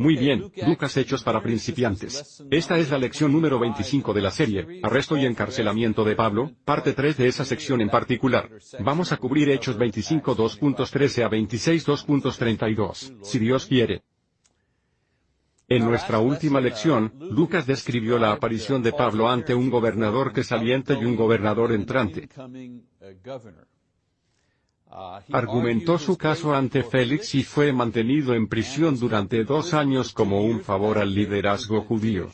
Muy bien, Lucas Hechos para principiantes. Esta es la lección número 25 de la serie, Arresto y encarcelamiento de Pablo, parte 3 de esa sección en particular. Vamos a cubrir Hechos 25 2.13 a 26 2.32, si Dios quiere. En nuestra última lección, Lucas describió la aparición de Pablo ante un gobernador que saliente y un gobernador entrante. Argumentó su caso ante Félix y fue mantenido en prisión durante dos años como un favor al liderazgo judío.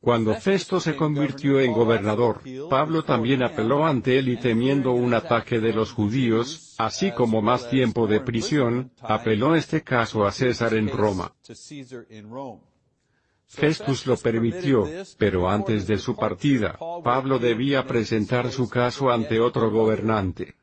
Cuando Festo se convirtió en gobernador, Pablo también apeló ante él y temiendo un ataque de los judíos, así como más tiempo de prisión, apeló este caso a César en Roma. Festus lo permitió, pero antes de su partida, Pablo debía presentar su caso ante otro gobernante.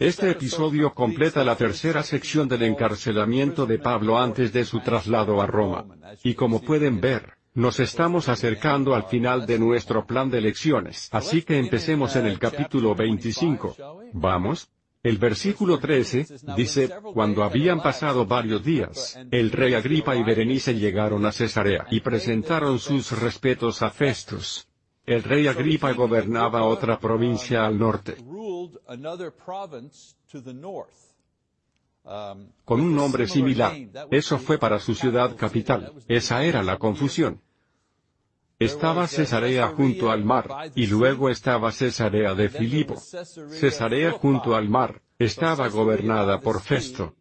Este episodio completa la tercera sección del encarcelamiento de Pablo antes de su traslado a Roma. Y como pueden ver, nos estamos acercando al final de nuestro plan de lecciones. Así que empecemos en el capítulo 25. ¿Vamos? El versículo 13, dice, cuando habían pasado varios días, el rey Agripa y Berenice llegaron a Cesarea y presentaron sus respetos a Festus. El rey Agripa gobernaba otra provincia al norte. Con un nombre similar. Eso fue para su ciudad capital. Esa era la confusión. Estaba Cesarea junto al mar, y luego estaba Cesarea de Filipo. Cesarea junto al mar, estaba gobernada por Festo.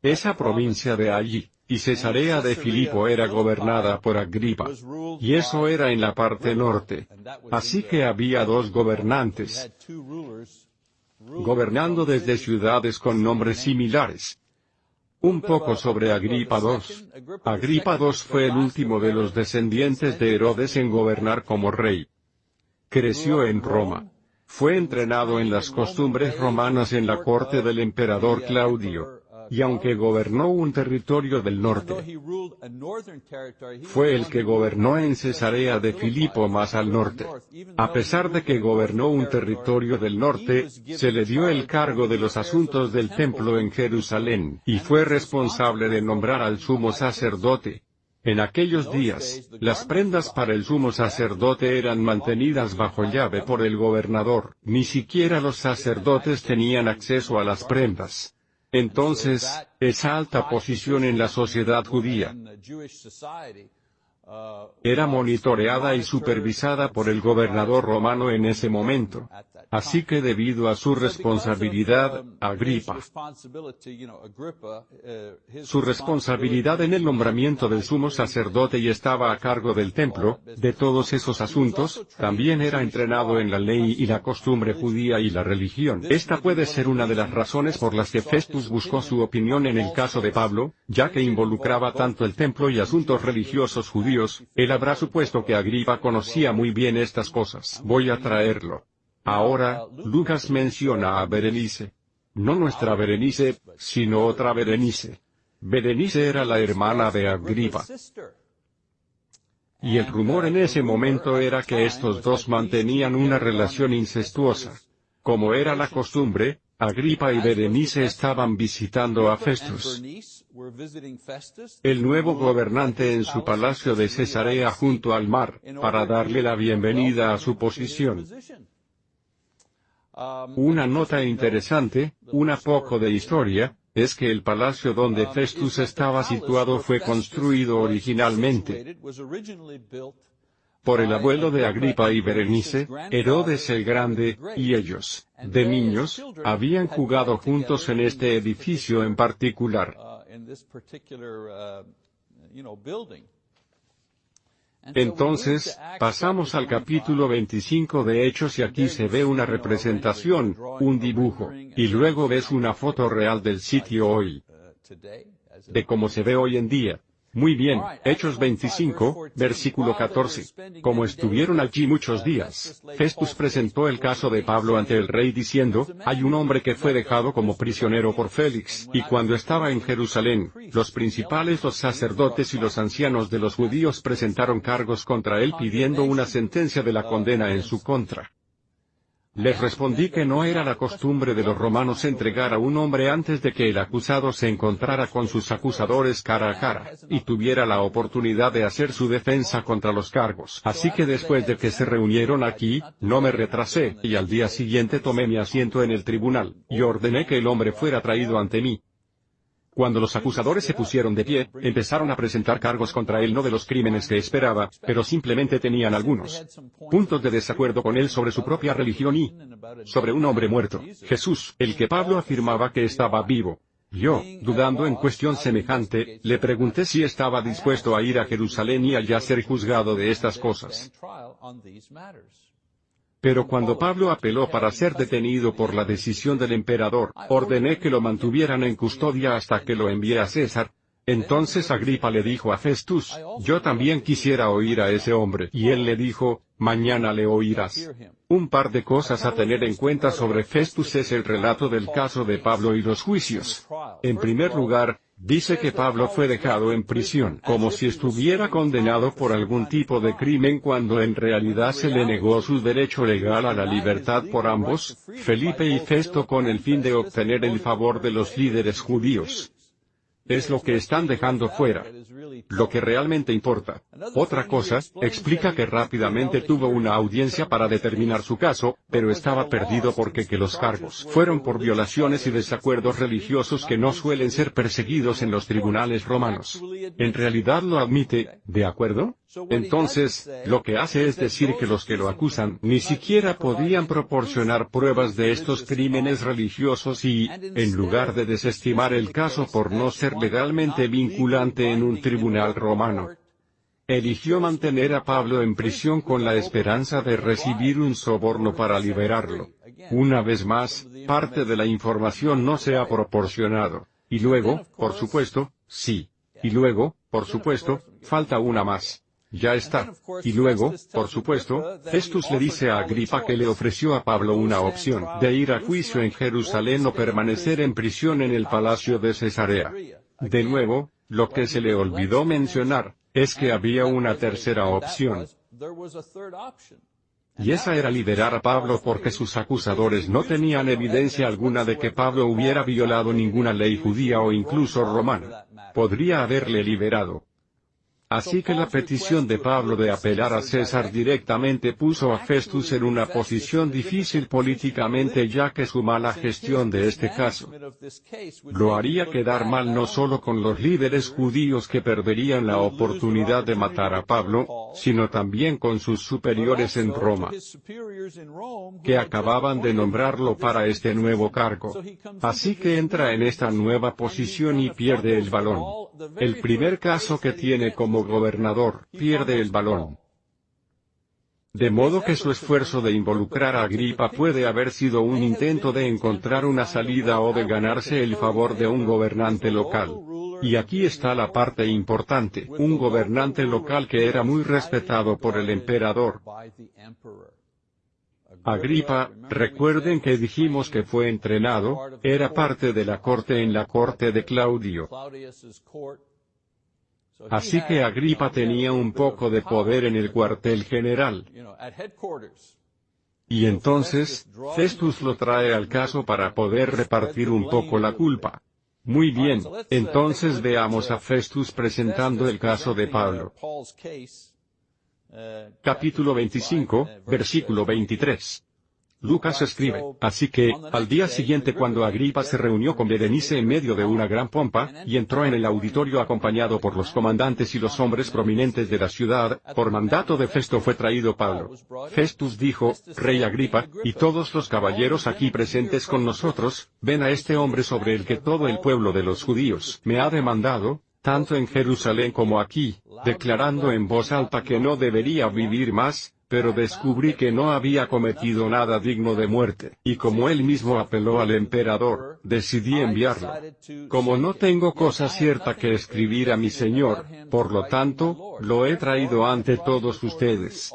Esa provincia de allí, y Cesarea de Filipo era gobernada por Agripa. Y eso era en la parte norte. Así que había dos gobernantes, gobernando desde ciudades con nombres similares. Un poco sobre Agripa II. Agripa II fue el último de los descendientes de Herodes en gobernar como rey. Creció en Roma. Fue entrenado en las costumbres romanas en la corte del emperador Claudio y aunque gobernó un territorio del norte, fue el que gobernó en Cesarea de Filipo más al norte. A pesar de que gobernó un territorio del norte, se le dio el cargo de los asuntos del templo en Jerusalén, y fue responsable de nombrar al sumo sacerdote, en aquellos días, las prendas para el sumo sacerdote eran mantenidas bajo llave por el gobernador, ni siquiera los sacerdotes tenían acceso a las prendas. Entonces, esa alta posición en la sociedad judía era monitoreada y supervisada por el gobernador romano en ese momento. Así que debido a su responsabilidad, Agripa, su responsabilidad en el nombramiento del sumo sacerdote y estaba a cargo del templo, de todos esos asuntos, también era entrenado en la ley y la costumbre judía y la religión. Esta puede ser una de las razones por las que Festus buscó su opinión en el caso de Pablo, ya que involucraba tanto el templo y asuntos religiosos judíos, él habrá supuesto que Agripa conocía muy bien estas cosas. Voy a traerlo. Ahora, Lucas menciona a Berenice. No nuestra Berenice, sino otra Berenice. Berenice era la hermana de Agripa. Y el rumor en ese momento era que estos dos mantenían una relación incestuosa. Como era la costumbre, Agripa y Berenice estaban visitando a Festus, el nuevo gobernante en su palacio de Cesarea junto al mar, para darle la bienvenida a su posición. Una nota interesante, una poco de historia, es que el palacio donde Festus estaba situado fue construido originalmente por el abuelo de Agripa y Berenice, Herodes el Grande, y ellos, de niños, habían jugado juntos en este edificio en particular. Entonces, pasamos al capítulo 25 de Hechos y aquí se ve una representación, un dibujo, y luego ves una foto real del sitio hoy, de cómo se ve hoy en día. Muy bien, Hechos 25, versículo 14. Como estuvieron allí muchos días, Festus presentó el caso de Pablo ante el rey diciendo, hay un hombre que fue dejado como prisionero por Félix, y cuando estaba en Jerusalén, los principales, los sacerdotes y los ancianos de los judíos presentaron cargos contra él pidiendo una sentencia de la condena en su contra. Les respondí que no era la costumbre de los romanos entregar a un hombre antes de que el acusado se encontrara con sus acusadores cara a cara, y tuviera la oportunidad de hacer su defensa contra los cargos. Así que después de que se reunieron aquí, no me retrasé, y al día siguiente tomé mi asiento en el tribunal, y ordené que el hombre fuera traído ante mí. Cuando los acusadores se pusieron de pie, empezaron a presentar cargos contra él no de los crímenes que esperaba, pero simplemente tenían algunos puntos de desacuerdo con él sobre su propia religión y sobre un hombre muerto, Jesús, el que Pablo afirmaba que estaba vivo. Yo, dudando en cuestión semejante, le pregunté si estaba dispuesto a ir a Jerusalén y allá ser juzgado de estas cosas. Pero cuando Pablo apeló para ser detenido por la decisión del emperador, ordené que lo mantuvieran en custodia hasta que lo envié a César. Entonces Agripa le dijo a Festus, yo también quisiera oír a ese hombre. Y él le dijo, mañana le oirás. Un par de cosas a tener en cuenta sobre Festus es el relato del caso de Pablo y los juicios. En primer lugar, Dice que Pablo fue dejado en prisión como si estuviera condenado por algún tipo de crimen cuando en realidad se le negó su derecho legal a la libertad por ambos, Felipe y Festo con el fin de obtener el favor de los líderes judíos. Es lo que están dejando fuera. Lo que realmente importa. Otra cosa, explica que rápidamente tuvo una audiencia para determinar su caso, pero estaba perdido porque que los cargos fueron por violaciones y desacuerdos religiosos que no suelen ser perseguidos en los tribunales romanos. En realidad lo admite, ¿de acuerdo? Entonces, lo que hace es decir que los que lo acusan ni siquiera podían proporcionar pruebas de estos crímenes religiosos y, en lugar de desestimar el caso por no ser legalmente vinculante en un tribunal romano, eligió mantener a Pablo en prisión con la esperanza de recibir un soborno para liberarlo. Una vez más, parte de la información no se ha proporcionado. Y luego, por supuesto, sí. Y luego, por supuesto, falta una más. Ya está. Y luego, por supuesto, Festus le dice a Agripa que le ofreció a Pablo una opción de ir a juicio en Jerusalén o permanecer en prisión en el palacio de Cesarea. De nuevo, lo que se le olvidó mencionar, es que había una tercera opción. Y esa era liberar a Pablo porque sus acusadores no tenían evidencia alguna de que Pablo hubiera violado ninguna ley judía o incluso romana. Podría haberle liberado, Así que la petición de Pablo de apelar a César directamente puso a Festus en una posición difícil políticamente ya que su mala gestión de este caso lo haría quedar mal no solo con los líderes judíos que perderían la oportunidad de matar a Pablo, sino también con sus superiores en Roma, que acababan de nombrarlo para este nuevo cargo. Así que entra en esta nueva posición y pierde el balón. El primer caso que tiene como gobernador, pierde el balón. De modo que su esfuerzo de involucrar a Agripa puede haber sido un intento de encontrar una salida o de ganarse el favor de un gobernante local. Y aquí está la parte importante, un gobernante local que era muy respetado por el emperador. Agripa, recuerden que dijimos que fue entrenado, era parte de la corte en la corte de Claudio. Así que Agripa tenía un poco de poder en el cuartel general. Y entonces, Festus lo trae al caso para poder repartir un poco la culpa. Muy bien, entonces veamos a Festus presentando el caso de Pablo. Capítulo 25, versículo 23. Lucas escribe, así que, al día siguiente cuando Agripa se reunió con Berenice en medio de una gran pompa, y entró en el auditorio acompañado por los comandantes y los hombres prominentes de la ciudad, por mandato de Festo fue traído Pablo. Festus dijo, Rey Agripa, y todos los caballeros aquí presentes con nosotros, ven a este hombre sobre el que todo el pueblo de los judíos me ha demandado, tanto en Jerusalén como aquí, declarando en voz alta que no debería vivir más, pero descubrí que no había cometido nada digno de muerte, y como él mismo apeló al emperador, decidí enviarlo. Como no tengo cosa cierta que escribir a mi señor, por lo tanto, lo he traído ante todos ustedes.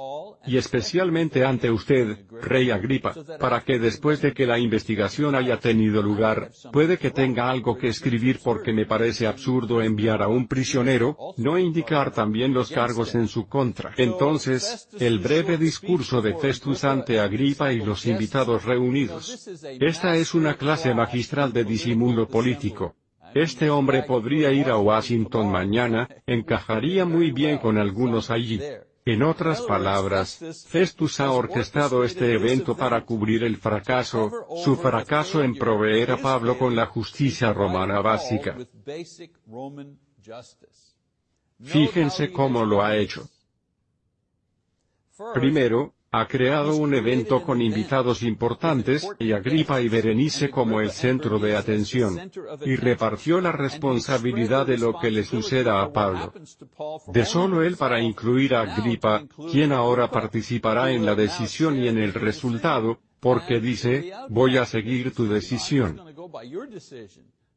Y especialmente ante usted, Rey Agripa, para que después de que la investigación haya tenido lugar, puede que tenga algo que escribir porque me parece absurdo enviar a un prisionero, no indicar también los cargos en su contra. Entonces, el breve discurso de Festus ante Agripa y los invitados reunidos. Esta es una clase magistral de disimulo político. Este hombre podría ir a Washington mañana, encajaría muy bien con algunos allí. En otras palabras, Festus ha orquestado este evento para cubrir el fracaso, su fracaso en proveer a Pablo con la justicia romana básica. Fíjense cómo lo ha hecho. Primero, ha creado un evento con invitados importantes, y Agripa y Berenice como el centro de atención, y repartió la responsabilidad de lo que le suceda a Pablo. De solo él para incluir a Agripa, quien ahora participará en la decisión y en el resultado, porque dice, voy a seguir tu decisión.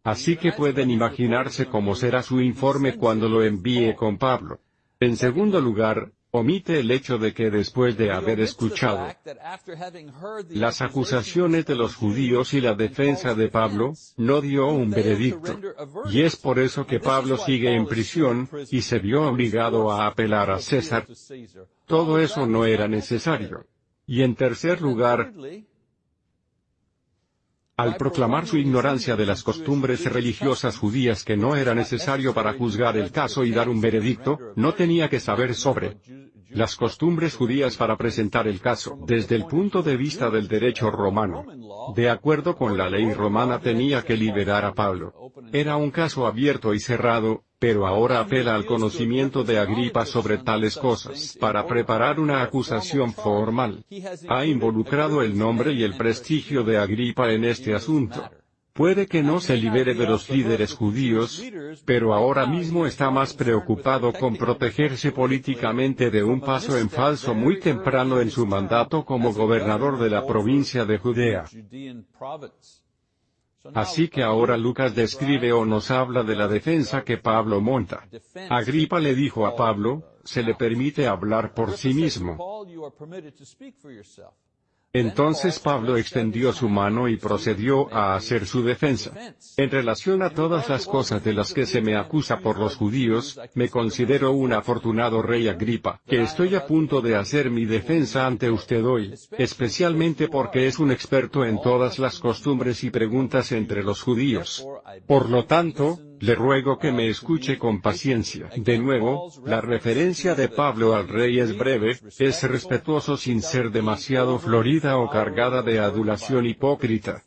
Así que pueden imaginarse cómo será su informe cuando lo envíe con Pablo. En segundo lugar, omite el hecho de que después de haber escuchado las acusaciones de los judíos y la defensa de Pablo, no dio un veredicto. Y es por eso que Pablo sigue en prisión, y se vio obligado a apelar a César. Todo eso no era necesario. Y en tercer lugar, al proclamar su ignorancia de las costumbres religiosas judías que no era necesario para juzgar el caso y dar un veredicto, no tenía que saber sobre las costumbres judías para presentar el caso, desde el punto de vista del derecho romano. De acuerdo con la ley romana tenía que liberar a Pablo. Era un caso abierto y cerrado, pero ahora apela al conocimiento de Agripa sobre tales cosas para preparar una acusación formal. Ha involucrado el nombre y el prestigio de Agripa en este asunto. Puede que no se libere de los líderes judíos, pero ahora mismo está más preocupado con protegerse políticamente de un paso en falso muy temprano en su mandato como gobernador de la provincia de Judea. Así que ahora Lucas describe o nos habla de la defensa que Pablo monta. Agripa le dijo a Pablo, se le permite hablar por sí mismo. Entonces Pablo extendió su mano y procedió a hacer su defensa. En relación a todas las cosas de las que se me acusa por los judíos, me considero un afortunado rey Agripa, que estoy a punto de hacer mi defensa ante usted hoy, especialmente porque es un experto en todas las costumbres y preguntas entre los judíos. Por lo tanto, le ruego que me escuche con paciencia. De nuevo, la referencia de Pablo al rey es breve, es respetuoso sin ser demasiado florida o cargada de adulación hipócrita.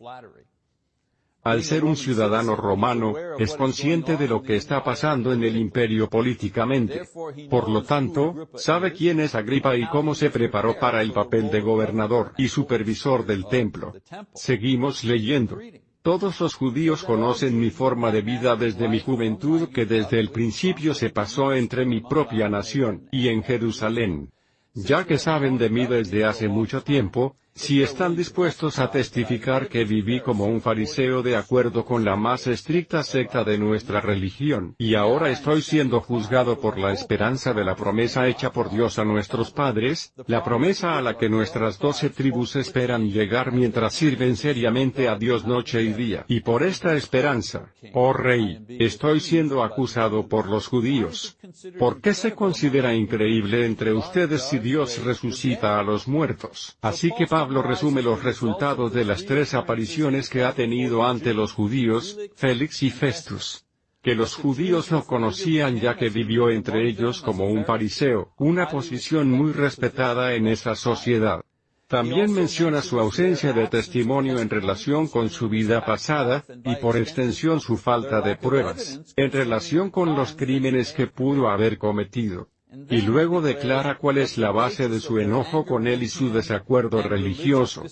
Al ser un ciudadano romano, es consciente de lo que está pasando en el imperio políticamente. Por lo tanto, sabe quién es Agripa y cómo se preparó para el papel de gobernador y supervisor del templo. Seguimos leyendo. Todos los judíos conocen mi forma de vida desde mi juventud que desde el principio se pasó entre mi propia nación y en Jerusalén. Ya que saben de mí desde hace mucho tiempo, si están dispuestos a testificar que viví como un fariseo de acuerdo con la más estricta secta de nuestra religión, y ahora estoy siendo juzgado por la esperanza de la promesa hecha por Dios a nuestros padres, la promesa a la que nuestras doce tribus esperan llegar mientras sirven seriamente a Dios noche y día. Y por esta esperanza, oh Rey, estoy siendo acusado por los judíos. ¿Por qué se considera increíble entre ustedes si Dios resucita a los muertos? Así que Pablo Pablo resume los resultados de las tres apariciones que ha tenido ante los judíos, Félix y Festus. Que los judíos no conocían ya que vivió entre ellos como un fariseo, una posición muy respetada en esa sociedad. También menciona su ausencia de testimonio en relación con su vida pasada, y por extensión su falta de pruebas, en relación con los crímenes que pudo haber cometido. Y luego declara cuál es la base de su enojo con él y su desacuerdo religioso.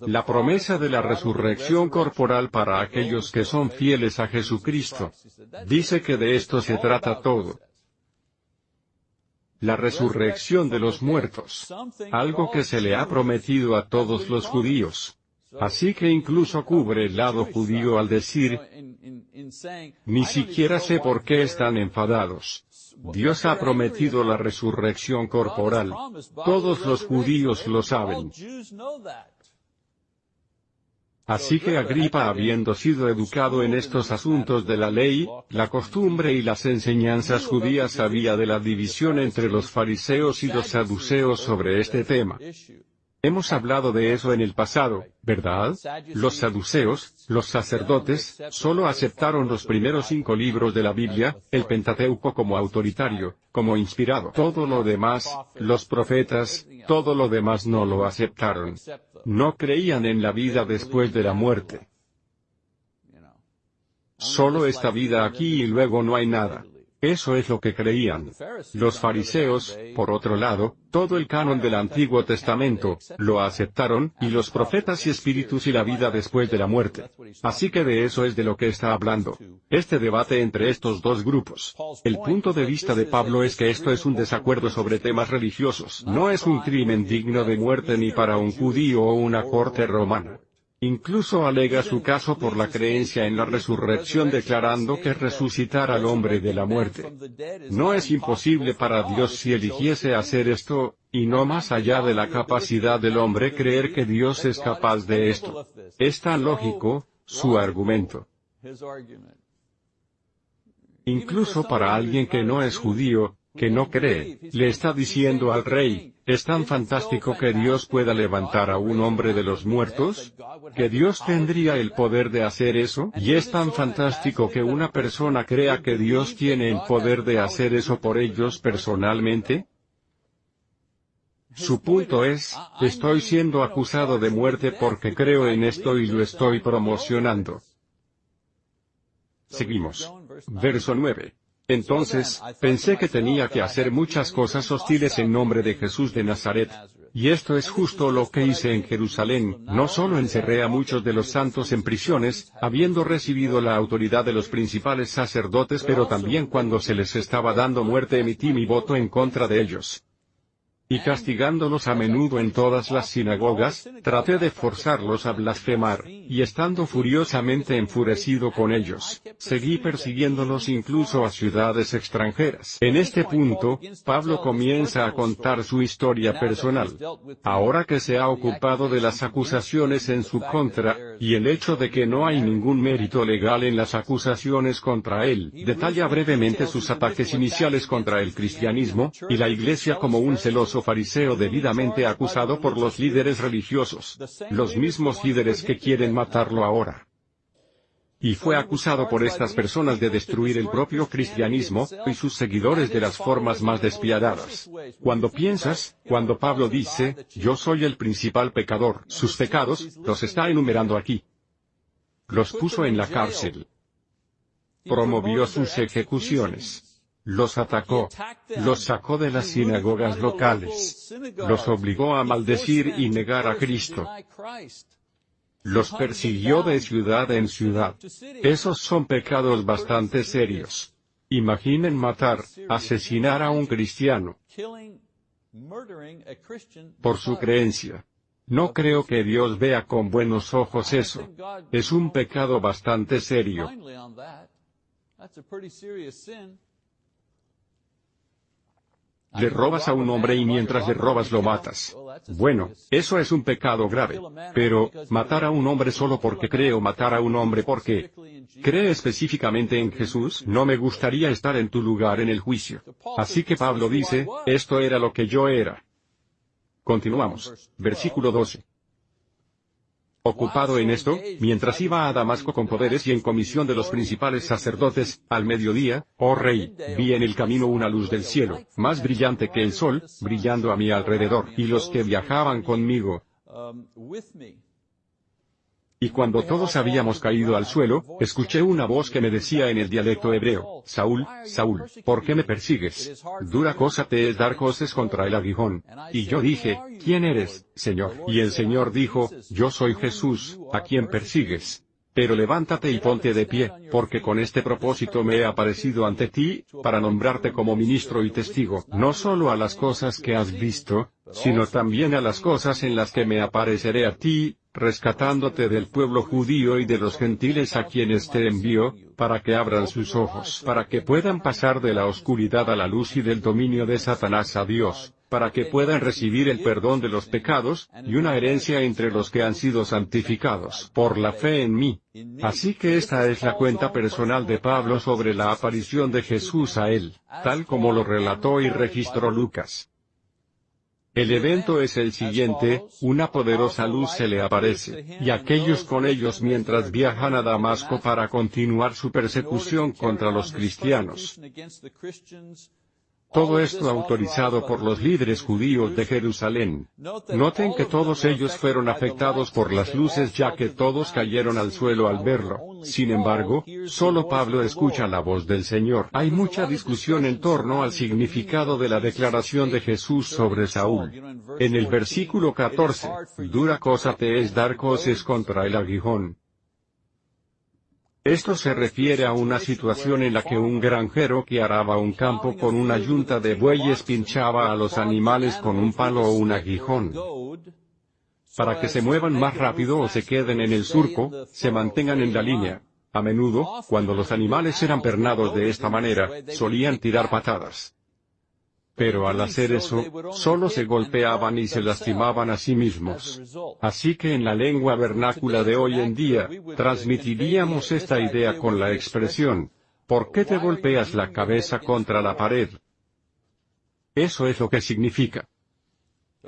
La promesa de la resurrección corporal para aquellos que son fieles a Jesucristo. Dice que de esto se trata todo. La resurrección de los muertos. Algo que se le ha prometido a todos los judíos. Así que incluso cubre el lado judío al decir, ni siquiera sé por qué están enfadados. Dios ha prometido la resurrección corporal. Todos los judíos lo saben. Así que Agripa habiendo sido educado en estos asuntos de la ley, la costumbre y las enseñanzas judías sabía de la división entre los fariseos y los saduceos sobre este tema. Hemos hablado de eso en el pasado, ¿verdad? Los saduceos, los sacerdotes, solo aceptaron los primeros cinco libros de la Biblia, el Pentateuco como autoritario, como inspirado. Todo lo demás, los profetas, todo lo demás no lo aceptaron. No creían en la vida después de la muerte. Solo esta vida aquí y luego no hay nada. Eso es lo que creían. Los fariseos, por otro lado, todo el canon del Antiguo Testamento, lo aceptaron, y los profetas y espíritus y la vida después de la muerte. Así que de eso es de lo que está hablando. Este debate entre estos dos grupos. El punto de vista de Pablo es que esto es un desacuerdo sobre temas religiosos. No es un crimen digno de muerte ni para un judío o una corte romana. Incluso alega su caso por la creencia en la resurrección declarando que resucitar al hombre de la muerte no es imposible para Dios si eligiese hacer esto, y no más allá de la capacidad del hombre creer que Dios es capaz de esto. Es tan lógico, su argumento. Incluso para alguien que no es judío, que no cree, le está diciendo al rey, ¿es tan fantástico que Dios pueda levantar a un hombre de los muertos? ¿Que Dios tendría el poder de hacer eso? Y es tan fantástico que una persona crea que Dios tiene el poder de hacer eso por ellos personalmente? Su punto es, estoy siendo acusado de muerte porque creo en esto y lo estoy promocionando. Seguimos. Verso 9. Entonces, pensé que tenía que hacer muchas cosas hostiles en nombre de Jesús de Nazaret. Y esto es justo lo que hice en Jerusalén, no solo encerré a muchos de los santos en prisiones, habiendo recibido la autoridad de los principales sacerdotes, pero también cuando se les estaba dando muerte emití mi voto en contra de ellos y castigándolos a menudo en todas las sinagogas, traté de forzarlos a blasfemar, y estando furiosamente enfurecido con ellos, seguí persiguiéndolos incluso a ciudades extranjeras. En este punto, Pablo comienza a contar su historia personal. Ahora que se ha ocupado de las acusaciones en su contra, y el hecho de que no hay ningún mérito legal en las acusaciones contra él, detalla brevemente sus ataques iniciales contra el cristianismo, y la iglesia como un celoso fariseo debidamente acusado por los líderes religiosos, los mismos líderes que quieren matarlo ahora. Y fue acusado por estas personas de destruir el propio cristianismo, y sus seguidores de las formas más despiadadas. Cuando piensas, cuando Pablo dice, yo soy el principal pecador, sus pecados, los está enumerando aquí. Los puso en la cárcel. Promovió sus ejecuciones los atacó, los sacó de las sinagogas locales, los obligó a maldecir y negar a Cristo. Los persiguió de ciudad en ciudad. Esos son pecados bastante serios. Imaginen matar, asesinar a un cristiano por su creencia. No creo que Dios vea con buenos ojos eso. Es un pecado bastante serio. Le robas a un hombre y mientras le robas lo matas. Bueno, eso es un pecado grave. Pero, matar a un hombre solo porque cree o matar a un hombre porque cree específicamente en Jesús, no me gustaría estar en tu lugar en el juicio. Así que Pablo dice, esto era lo que yo era. Continuamos. Versículo 12. Ocupado en esto, mientras iba a Damasco con poderes y en comisión de los principales sacerdotes, al mediodía, oh rey, vi en el camino una luz del cielo, más brillante que el sol, brillando a mi alrededor, y los que viajaban conmigo, y cuando todos habíamos caído al suelo, escuché una voz que me decía en el dialecto hebreo, Saúl, Saúl, ¿por qué me persigues? Dura cosa te es dar cosas contra el aguijón. Y yo dije, ¿quién eres, Señor? Y el Señor dijo, yo soy Jesús, a quien persigues. Pero levántate y ponte de pie, porque con este propósito me he aparecido ante ti, para nombrarte como ministro y testigo, no solo a las cosas que has visto, sino también a las cosas en las que me apareceré a ti, rescatándote del pueblo judío y de los gentiles a quienes te envío, para que abran sus ojos, para que puedan pasar de la oscuridad a la luz y del dominio de Satanás a Dios, para que puedan recibir el perdón de los pecados, y una herencia entre los que han sido santificados por la fe en mí. Así que esta es la cuenta personal de Pablo sobre la aparición de Jesús a él, tal como lo relató y registró Lucas. El evento es el siguiente, una poderosa luz se le aparece, y aquellos con ellos mientras viajan a Damasco para continuar su persecución contra los cristianos. Todo esto autorizado por los líderes judíos de Jerusalén. Noten que todos ellos fueron afectados por las luces ya que todos cayeron al suelo al verlo. Sin embargo, solo Pablo escucha la voz del Señor. Hay mucha discusión en torno al significado de la declaración de Jesús sobre Saúl. En el versículo 14, dura cosa te es dar coces contra el aguijón. Esto se refiere a una situación en la que un granjero que araba un campo con una yunta de bueyes pinchaba a los animales con un palo o un aguijón. Para que se muevan más rápido o se queden en el surco, se mantengan en la línea. A menudo, cuando los animales eran pernados de esta manera, solían tirar patadas. Pero al hacer eso, solo se golpeaban y se lastimaban a sí mismos. Así que en la lengua vernácula de hoy en día, transmitiríamos esta idea con la expresión, ¿por qué te golpeas la cabeza contra la pared? Eso es lo que significa.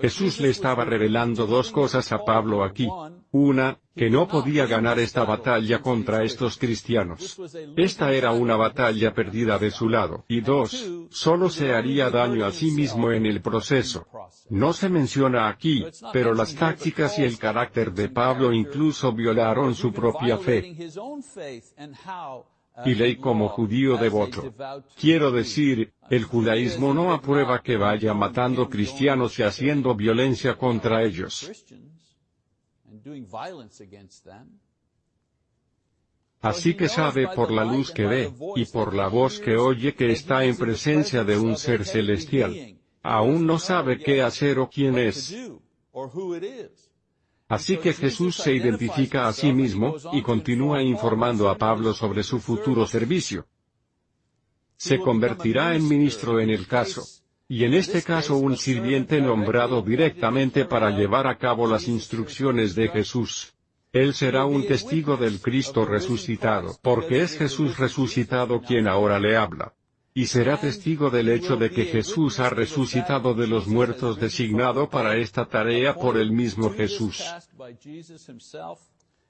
Jesús le estaba revelando dos cosas a Pablo aquí. Una, que no podía ganar esta batalla contra estos cristianos. Esta era una batalla perdida de su lado. Y dos, solo se haría daño a sí mismo en el proceso. No se menciona aquí, pero las tácticas y el carácter de Pablo incluso violaron su propia fe y ley como judío devoto. Quiero decir, el judaísmo no aprueba que vaya matando cristianos y haciendo violencia contra ellos. Así que sabe por la luz que ve, y por la voz que oye que está en presencia de un ser celestial. Aún no sabe qué hacer o quién es. Así que Jesús se identifica a sí mismo, y continúa informando a Pablo sobre su futuro servicio. Se convertirá en ministro en el caso. Y en este caso un sirviente nombrado directamente para llevar a cabo las instrucciones de Jesús. Él será un testigo del Cristo resucitado, porque es Jesús resucitado quien ahora le habla y será testigo del hecho de que Jesús ha resucitado de los muertos designado para esta tarea por el mismo Jesús.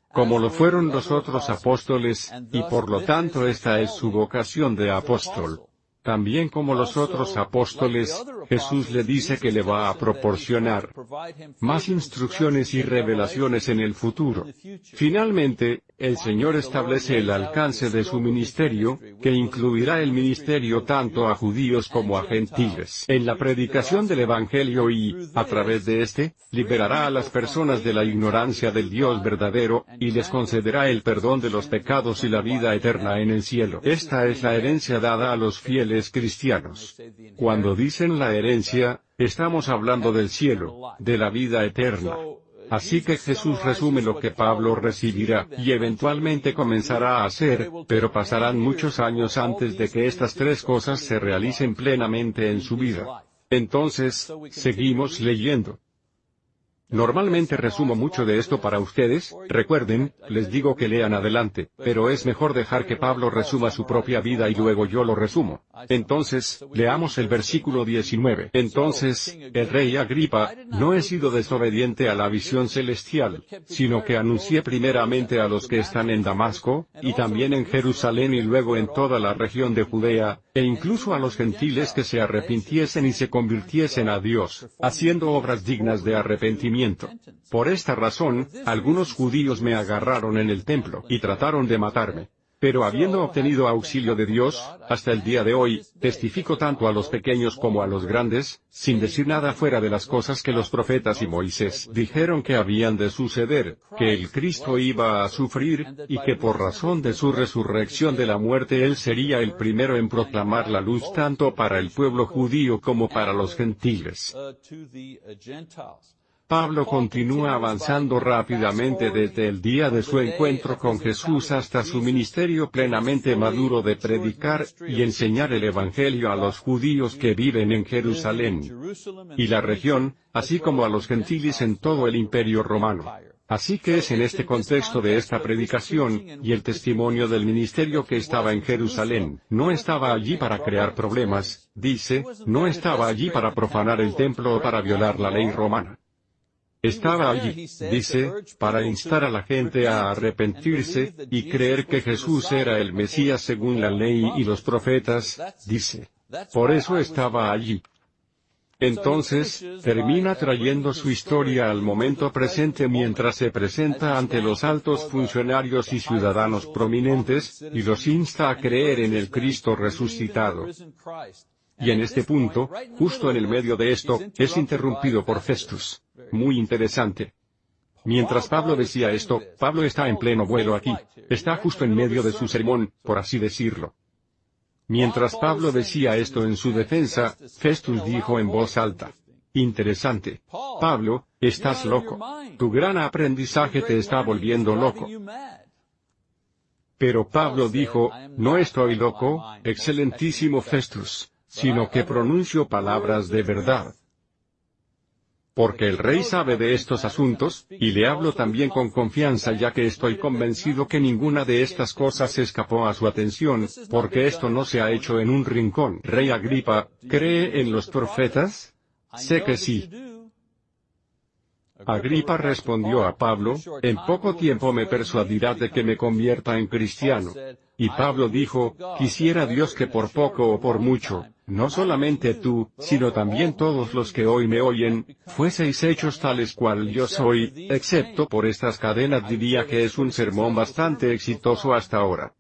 Como lo fueron los otros apóstoles, y por lo tanto esta es su vocación de apóstol. También como los otros apóstoles, Jesús le dice que le va a proporcionar más instrucciones y revelaciones en el futuro. Finalmente, el Señor establece el alcance de su ministerio, que incluirá el ministerio tanto a judíos como a gentiles, en la predicación del Evangelio y, a través de éste, liberará a las personas de la ignorancia del Dios verdadero, y les concederá el perdón de los pecados y la vida eterna en el cielo. Esta es la herencia dada a los fieles cristianos. Cuando dicen la herencia, estamos hablando del cielo, de la vida eterna. Así que Jesús resume lo que Pablo recibirá, y eventualmente comenzará a hacer, pero pasarán muchos años antes de que estas tres cosas se realicen plenamente en su vida. Entonces, seguimos leyendo. Normalmente resumo mucho de esto para ustedes, recuerden, les digo que lean adelante, pero es mejor dejar que Pablo resuma su propia vida y luego yo lo resumo. Entonces, leamos el versículo 19. Entonces, el rey Agripa, no he sido desobediente a la visión celestial, sino que anuncié primeramente a los que están en Damasco, y también en Jerusalén y luego en toda la región de Judea, e incluso a los gentiles que se arrepintiesen y se convirtiesen a Dios, haciendo obras dignas de arrepentimiento. Por esta razón, algunos judíos me agarraron en el templo y trataron de matarme. Pero habiendo obtenido auxilio de Dios, hasta el día de hoy, testifico tanto a los pequeños como a los grandes, sin decir nada fuera de las cosas que los profetas y Moisés dijeron que habían de suceder, que el Cristo iba a sufrir, y que por razón de su resurrección de la muerte él sería el primero en proclamar la luz tanto para el pueblo judío como para los gentiles. Pablo continúa avanzando rápidamente desde el día de su encuentro con Jesús hasta su ministerio plenamente maduro de predicar y enseñar el Evangelio a los judíos que viven en Jerusalén y la región, así como a los gentiles en todo el imperio romano. Así que es en este contexto de esta predicación, y el testimonio del ministerio que estaba en Jerusalén, no estaba allí para crear problemas, dice, no estaba allí para profanar el templo o para violar la ley romana. Estaba allí, dice, para instar a la gente a arrepentirse, y creer que Jesús era el Mesías según la ley y los profetas, dice. Por eso estaba allí. Entonces, termina trayendo su historia al momento presente mientras se presenta ante los altos funcionarios y ciudadanos prominentes, y los insta a creer en el Cristo resucitado. Y en este punto, justo en el medio de esto, es interrumpido por Festus. Muy interesante. Mientras Pablo decía esto, Pablo está en pleno vuelo aquí. Está justo en medio de su sermón, por así decirlo. Mientras Pablo decía esto en su defensa, Festus dijo en voz alta. Interesante. Pablo, estás loco. Tu gran aprendizaje te está volviendo loco. Pero Pablo dijo, no estoy loco, excelentísimo Festus sino que pronuncio palabras de verdad. Porque el rey sabe de estos asuntos, y le hablo también con confianza ya que estoy convencido que ninguna de estas cosas escapó a su atención, porque esto no se ha hecho en un rincón. Rey Agripa, ¿cree en los profetas? Sé que sí. Agripa respondió a Pablo, en poco tiempo me persuadirá de que me convierta en cristiano. Y Pablo dijo, quisiera Dios que por poco o por mucho, no solamente tú, sino también todos los que hoy me oyen, fueseis hechos tales cual yo soy, excepto por estas cadenas diría que es un sermón bastante exitoso hasta ahora.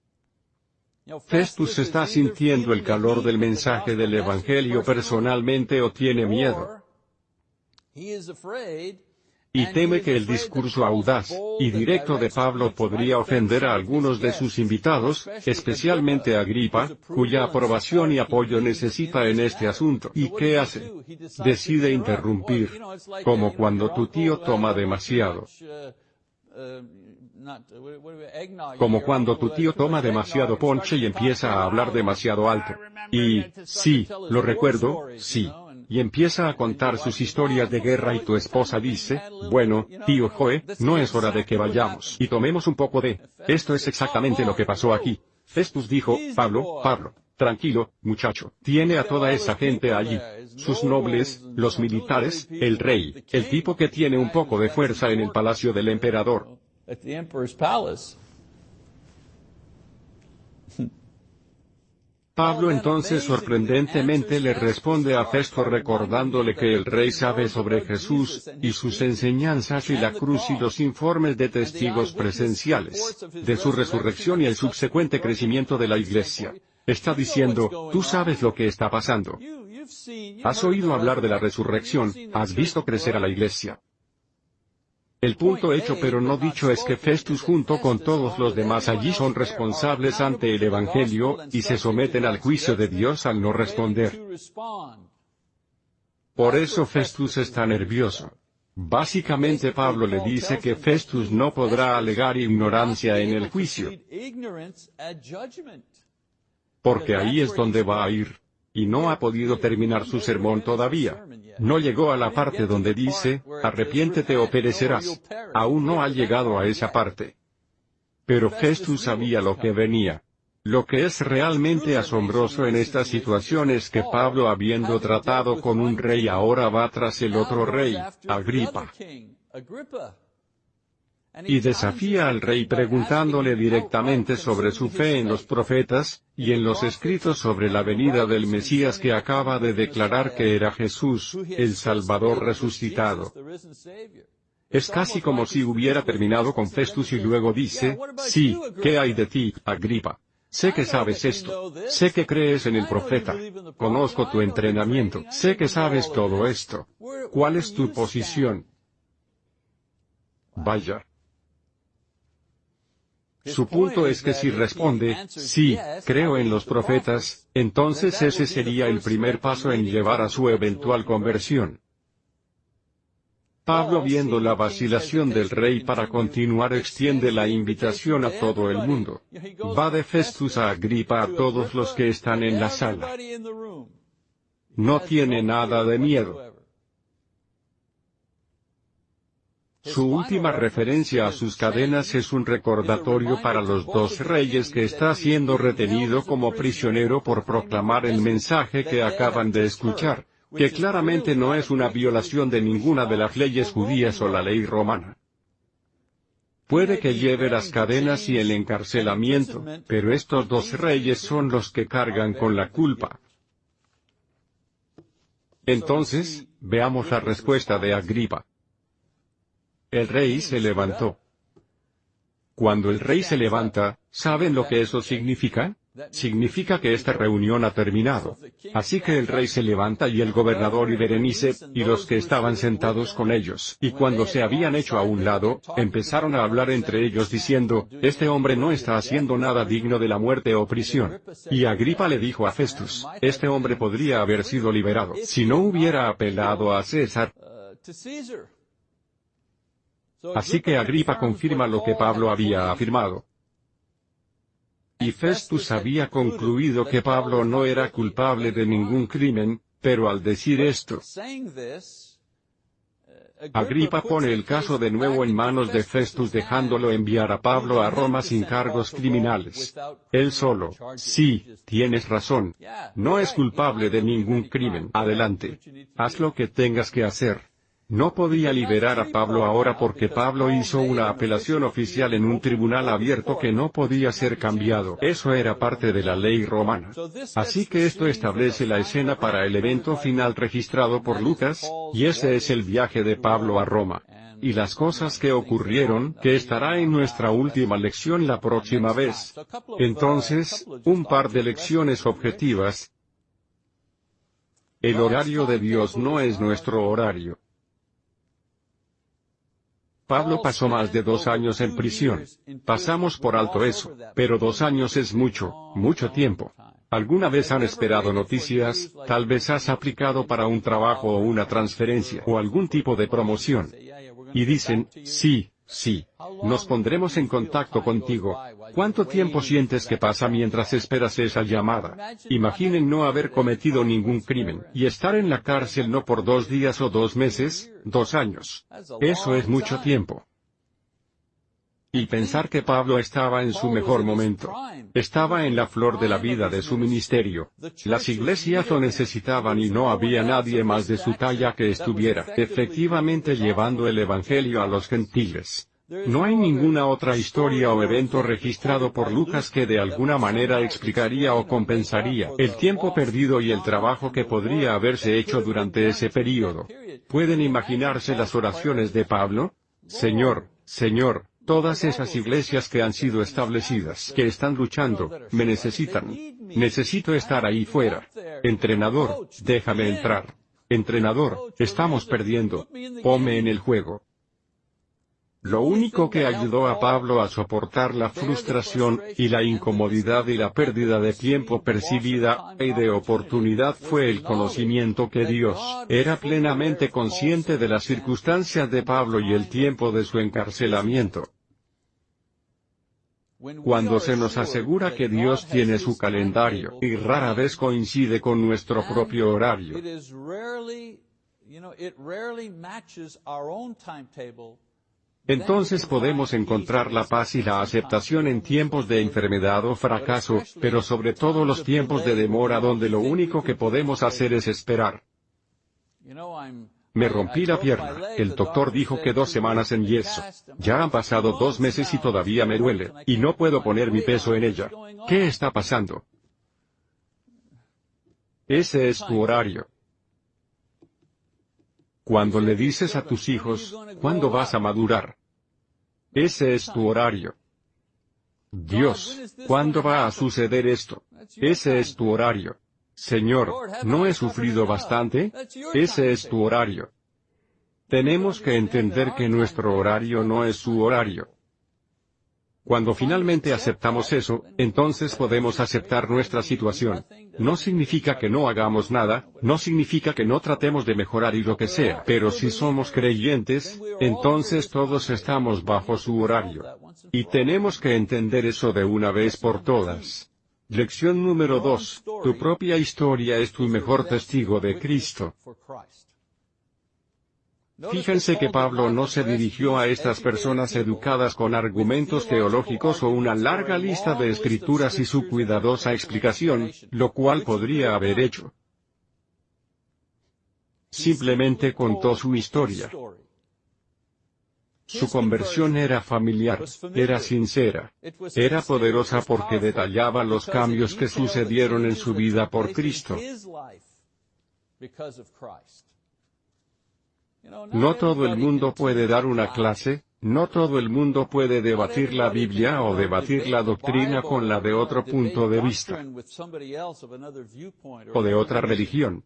Festus está sintiendo el calor del mensaje del Evangelio personalmente o tiene miedo y teme que el discurso audaz y directo de Pablo podría ofender a algunos de sus invitados, especialmente a Agripa, cuya aprobación y apoyo necesita en este asunto. ¿Y qué hace? Decide interrumpir. Como cuando tu tío toma demasiado. Como cuando tu tío toma demasiado ponche y empieza a hablar demasiado alto. Y, sí, lo recuerdo, sí y empieza a contar sus historias de guerra y tu esposa dice, bueno, tío Joe, no es hora de que vayamos y tomemos un poco de... Esto es exactamente lo que pasó aquí. Festus dijo, Pablo, Pablo, tranquilo, muchacho, tiene a toda esa gente allí. Sus nobles, los militares, el rey, el tipo que tiene un poco de fuerza en el palacio del emperador. Pablo entonces sorprendentemente le responde a Festo recordándole que el rey sabe sobre Jesús, y sus enseñanzas y la cruz y los informes de testigos presenciales, de su resurrección y el subsecuente crecimiento de la iglesia. Está diciendo, tú sabes lo que está pasando. Has oído hablar de la resurrección, has visto crecer a la iglesia. El punto hecho pero no dicho es que Festus junto con todos los demás allí son responsables ante el Evangelio, y se someten al juicio de Dios al no responder. Por eso Festus está nervioso. Básicamente Pablo le dice que Festus no podrá alegar ignorancia en el juicio. Porque ahí es donde va a ir y no ha podido terminar su sermón todavía. No llegó a la parte donde dice, arrepiéntete o perecerás. Aún no ha llegado a esa parte. Pero Festus sabía lo que venía. Lo que es realmente asombroso en esta situación es que Pablo habiendo tratado con un rey ahora va tras el otro rey, Agripa y desafía al rey preguntándole directamente sobre su fe en los profetas, y en los escritos sobre la venida del Mesías que acaba de declarar que era Jesús, el Salvador resucitado. Es casi como si hubiera terminado con Festus y luego dice, sí, ¿qué hay de ti, Agripa? Sé que sabes esto. Sé que crees en el profeta. Conozco tu entrenamiento. Sé que sabes todo esto. ¿Cuál es tu posición? Vaya. Su punto es que si responde, sí, creo en los profetas, entonces ese sería el primer paso en llevar a su eventual conversión. Pablo viendo la vacilación del rey para continuar extiende la invitación a todo el mundo. Va de Festus a Agripa a todos los que están en la sala. No tiene nada de miedo. Su última referencia a sus cadenas es un recordatorio para los dos reyes que está siendo retenido como prisionero por proclamar el mensaje que acaban de escuchar que claramente no es una violación de ninguna de las leyes judías o la ley romana. Puede que lleve las cadenas y el encarcelamiento, pero estos dos reyes son los que cargan con la culpa. Entonces, veamos la respuesta de Agripa. El rey se levantó. Cuando el rey se levanta, ¿saben lo que eso significa? Significa que esta reunión ha terminado. Así que el rey se levanta y el gobernador y Berenice, y los que estaban sentados con ellos, y cuando se habían hecho a un lado, empezaron a hablar entre ellos diciendo, este hombre no está haciendo nada digno de la muerte o prisión. Y Agripa le dijo a Festus, este hombre podría haber sido liberado si no hubiera apelado a César. Así que Agripa confirma lo que Pablo había afirmado. Y Festus había concluido que Pablo no era culpable de ningún crimen, pero al decir esto, Agripa pone el caso de nuevo en manos de Festus dejándolo enviar a Pablo a Roma sin cargos criminales. Él solo, sí, tienes razón. No es culpable de ningún crimen. Adelante. Haz lo que tengas que hacer. No podía liberar a Pablo ahora porque Pablo hizo una apelación oficial en un tribunal abierto que no podía ser cambiado. Eso era parte de la ley romana. Así que esto establece la escena para el evento final registrado por Lucas, y ese es el viaje de Pablo a Roma. Y las cosas que ocurrieron, que estará en nuestra última lección la próxima vez. Entonces, un par de lecciones objetivas. El horario de Dios no es nuestro horario. Pablo pasó más de dos años en prisión. Pasamos por alto eso, pero dos años es mucho, mucho tiempo. ¿Alguna vez han esperado noticias? Tal vez has aplicado para un trabajo o una transferencia o algún tipo de promoción. Y dicen, sí, sí, nos pondremos en contacto contigo. ¿Cuánto tiempo sientes que pasa mientras esperas esa llamada? Imaginen no haber cometido ningún crimen y estar en la cárcel no por dos días o dos meses, dos años. Eso es mucho tiempo. Y pensar que Pablo estaba en su mejor momento. Estaba en la flor de la vida de su ministerio. Las iglesias lo necesitaban y no había nadie más de su talla que estuviera efectivamente llevando el Evangelio a los gentiles. No hay ninguna otra historia o evento registrado por Lucas que de alguna manera explicaría o compensaría el tiempo perdido y el trabajo que podría haberse hecho durante ese período. ¿Pueden imaginarse las oraciones de Pablo? Señor, Señor, todas esas iglesias que han sido establecidas, que están luchando, me necesitan. Necesito estar ahí fuera. Entrenador, déjame entrar. Entrenador, estamos perdiendo. Pome en el juego. Lo único que ayudó a Pablo a soportar la frustración, y la incomodidad y la pérdida de tiempo percibida, y de oportunidad fue el conocimiento que Dios era plenamente consciente de las circunstancias de Pablo y el tiempo de su encarcelamiento. Cuando se nos asegura que Dios tiene su calendario, y rara vez coincide con nuestro propio horario, entonces podemos encontrar la paz y la aceptación en tiempos de enfermedad o fracaso, pero sobre todo los tiempos de demora donde lo único que podemos hacer es esperar. Me rompí la pierna, el doctor dijo que dos semanas en yeso. Ya han pasado dos meses y todavía me duele, y no puedo poner mi peso en ella. ¿Qué está pasando? Ese es tu horario. Cuando le dices a tus hijos, ¿cuándo vas a madurar? Ese es tu horario. Dios, ¿cuándo va a suceder esto? Ese es tu horario. Señor, ¿no he sufrido bastante? Ese es tu horario. Tenemos que entender que nuestro horario no es su horario. Cuando finalmente aceptamos eso, entonces podemos aceptar nuestra situación. No significa que no hagamos nada, no significa que no tratemos de mejorar y lo que sea, pero si somos creyentes, entonces todos estamos bajo su horario. Y tenemos que entender eso de una vez por todas. Lección número 2. Tu propia historia es tu mejor testigo de Cristo. Fíjense que Pablo no se dirigió a estas personas educadas con argumentos teológicos o una larga lista de escrituras y su cuidadosa explicación, lo cual podría haber hecho. Simplemente contó su historia. Su conversión era familiar, era sincera, era poderosa porque detallaba los cambios que sucedieron en su vida por Cristo. No todo el mundo puede dar una clase, no todo el mundo puede debatir la Biblia o debatir la doctrina con la de otro punto de vista o de otra religión.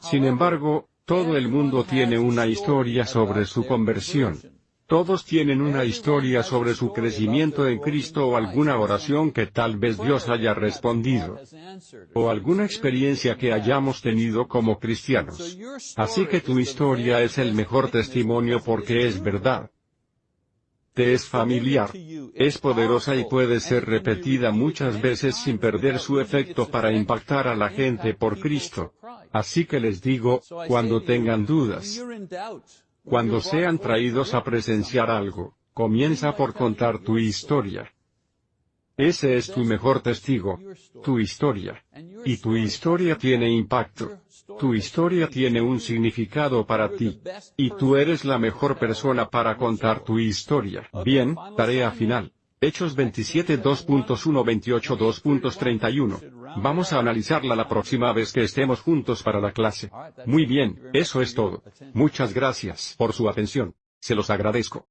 Sin embargo, todo el mundo tiene una historia sobre su conversión. Todos tienen una historia sobre su crecimiento en Cristo o alguna oración que tal vez Dios haya respondido. O alguna experiencia que hayamos tenido como cristianos. Así que tu historia es el mejor testimonio porque es verdad. Te es familiar. Es poderosa y puede ser repetida muchas veces sin perder su efecto para impactar a la gente por Cristo. Así que les digo, cuando tengan dudas, cuando sean traídos a presenciar algo, comienza por contar tu historia. Ese es tu mejor testigo, tu historia. Y tu historia tiene impacto. Tu historia tiene un significado para ti. Y tú eres la mejor persona para contar tu historia. Bien, tarea final. Hechos 27 2.1 28 2.31. Vamos a analizarla la próxima vez que estemos juntos para la clase. Muy bien, eso es todo. Muchas gracias por su atención. Se los agradezco.